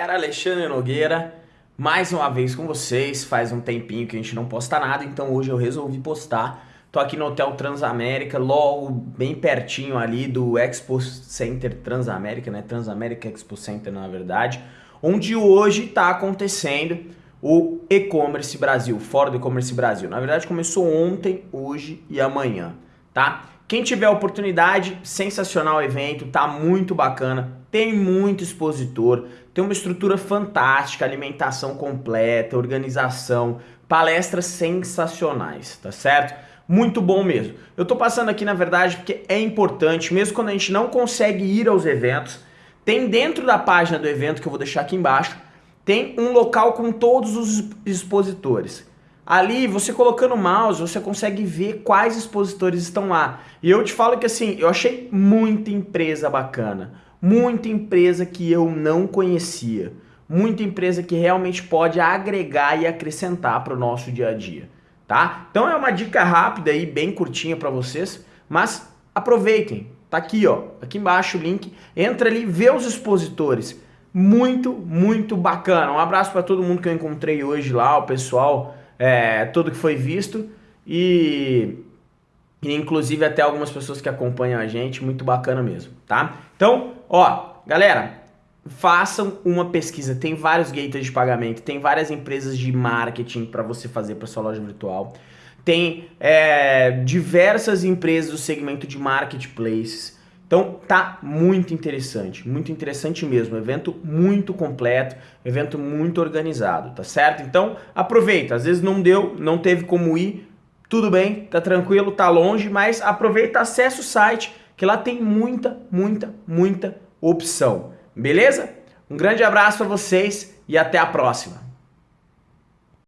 Era Alexandre Nogueira, mais uma vez com vocês, faz um tempinho que a gente não posta nada, então hoje eu resolvi postar. Tô aqui no Hotel Transamérica, logo bem pertinho ali do Expo Center Transamérica, né? Transamérica Expo Center na verdade, onde hoje tá acontecendo o E-Commerce Brasil, fora do E-Commerce Brasil. Na verdade começou ontem, hoje e amanhã, tá? Quem tiver oportunidade, sensacional evento, tá muito bacana, tem muito expositor, tem uma estrutura fantástica, alimentação completa, organização, palestras sensacionais, tá certo? Muito bom mesmo. Eu tô passando aqui, na verdade, porque é importante, mesmo quando a gente não consegue ir aos eventos, tem dentro da página do evento, que eu vou deixar aqui embaixo, tem um local com todos os expositores. Ali, você colocando o mouse, você consegue ver quais expositores estão lá. E eu te falo que assim, eu achei muita empresa bacana, muita empresa que eu não conhecia, muita empresa que realmente pode agregar e acrescentar para o nosso dia a dia, tá? Então é uma dica rápida e bem curtinha para vocês, mas aproveitem. Tá aqui, ó, aqui embaixo o link. Entra ali, vê os expositores. Muito, muito bacana. Um abraço para todo mundo que eu encontrei hoje lá, o pessoal é, tudo que foi visto e, e inclusive até algumas pessoas que acompanham a gente, muito bacana mesmo, tá? Então, ó, galera, façam uma pesquisa, tem vários gateways de pagamento, tem várias empresas de marketing para você fazer para sua loja virtual, tem é, diversas empresas do segmento de marketplaces, então tá muito interessante, muito interessante mesmo, evento muito completo, evento muito organizado, tá certo? Então aproveita, às vezes não deu, não teve como ir, tudo bem, tá tranquilo, tá longe, mas aproveita, acessa o site, que lá tem muita, muita, muita opção, beleza? Um grande abraço para vocês e até a próxima!